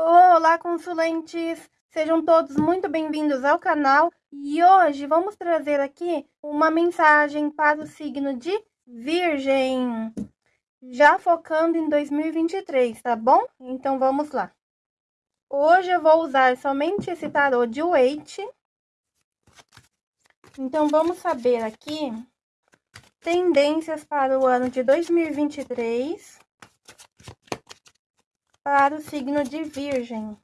Olá, consulentes! Sejam todos muito bem-vindos ao canal e hoje vamos trazer aqui uma mensagem para o signo de Virgem, já focando em 2023, tá bom? Então vamos lá. Hoje eu vou usar somente esse tarô de Waite. Então vamos saber aqui tendências para o ano de 2023 para o signo de Virgem.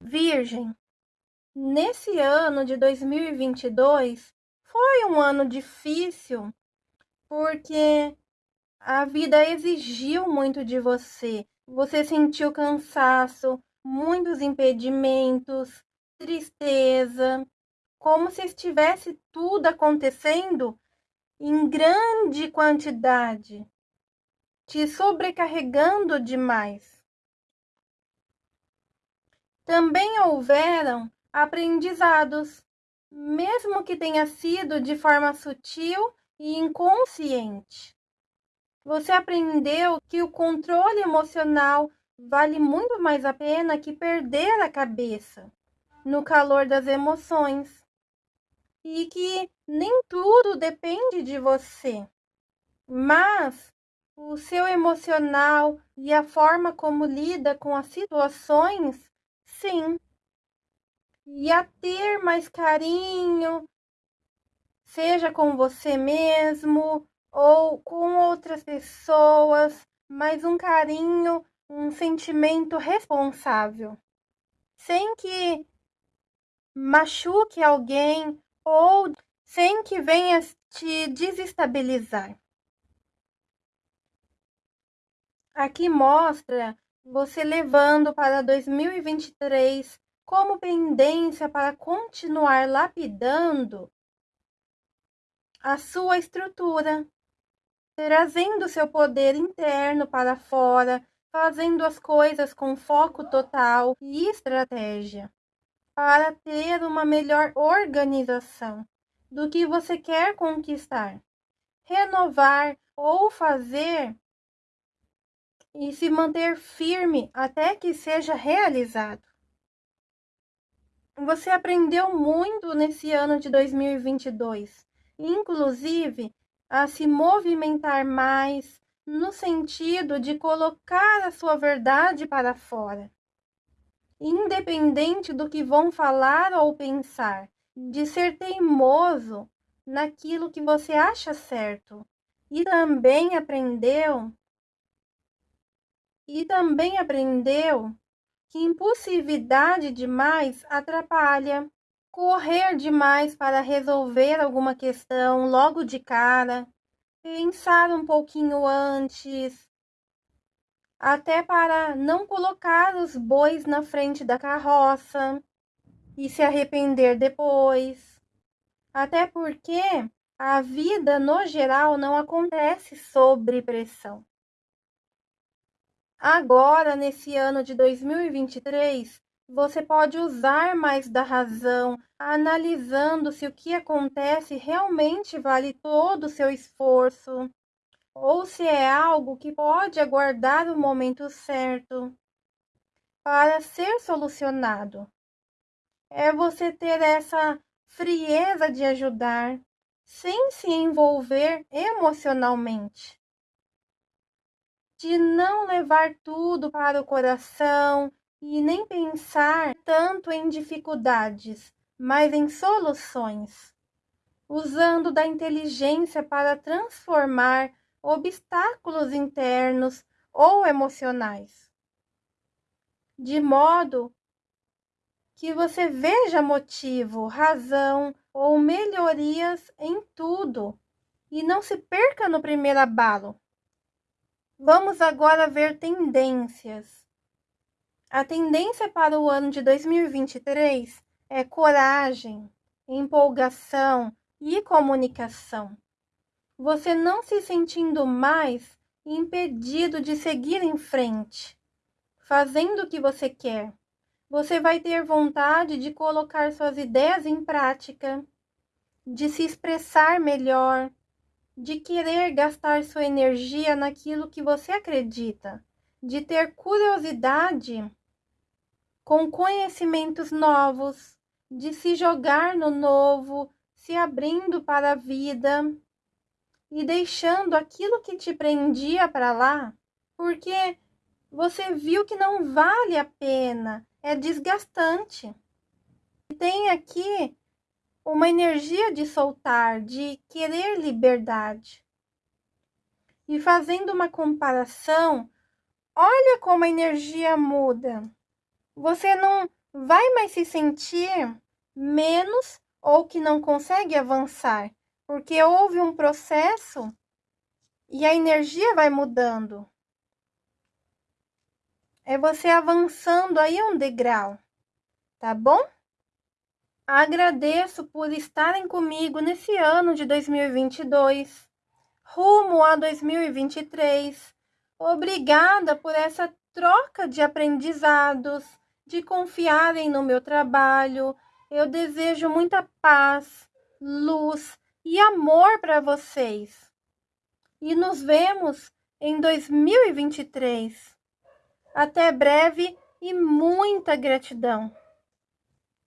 Virgem, nesse ano de 2022 foi um ano difícil porque a vida exigiu muito de você. Você sentiu cansaço, muitos impedimentos, tristeza, como se estivesse tudo acontecendo em grande quantidade, te sobrecarregando demais. Também houveram aprendizados, mesmo que tenha sido de forma sutil e inconsciente. Você aprendeu que o controle emocional vale muito mais a pena que perder a cabeça no calor das emoções. E que nem tudo depende de você, mas o seu emocional e a forma como lida com as situações, sim. E a ter mais carinho, seja com você mesmo ou com outras pessoas, mas um carinho, um sentimento responsável, sem que machuque alguém ou sem que venha te desestabilizar. Aqui mostra você levando para 2023 como pendência para continuar lapidando a sua estrutura, trazendo seu poder interno para fora, fazendo as coisas com foco total e estratégia para ter uma melhor organização do que você quer conquistar, renovar ou fazer e se manter firme até que seja realizado. Você aprendeu muito nesse ano de 2022, inclusive a se movimentar mais no sentido de colocar a sua verdade para fora independente do que vão falar ou pensar, de ser teimoso naquilo que você acha certo. E também aprendeu e também aprendeu que impulsividade demais atrapalha. Correr demais para resolver alguma questão logo de cara, pensar um pouquinho antes, até para não colocar os bois na frente da carroça e se arrepender depois. Até porque a vida no geral não acontece sob pressão. Agora, nesse ano de 2023, você pode usar mais da razão, analisando se o que acontece realmente vale todo o seu esforço, ou se é algo que pode aguardar o momento certo para ser solucionado. É você ter essa frieza de ajudar sem se envolver emocionalmente. De não levar tudo para o coração e nem pensar tanto em dificuldades, mas em soluções. usando da inteligência para transformar obstáculos internos ou emocionais, de modo que você veja motivo, razão ou melhorias em tudo e não se perca no primeiro abalo. Vamos agora ver tendências. A tendência para o ano de 2023 é coragem, empolgação e comunicação. Você não se sentindo mais impedido de seguir em frente, fazendo o que você quer. Você vai ter vontade de colocar suas ideias em prática, de se expressar melhor, de querer gastar sua energia naquilo que você acredita, de ter curiosidade com conhecimentos novos, de se jogar no novo, se abrindo para a vida e deixando aquilo que te prendia para lá, porque você viu que não vale a pena, é desgastante. Tem aqui uma energia de soltar, de querer liberdade. E fazendo uma comparação, olha como a energia muda você não vai mais se sentir menos ou que não consegue avançar, porque houve um processo e a energia vai mudando. É você avançando aí um degrau, tá bom? Agradeço por estarem comigo nesse ano de 2022, rumo a 2023. Obrigada por essa troca de aprendizados de confiarem no meu trabalho. Eu desejo muita paz, luz e amor para vocês. E nos vemos em 2023. Até breve e muita gratidão.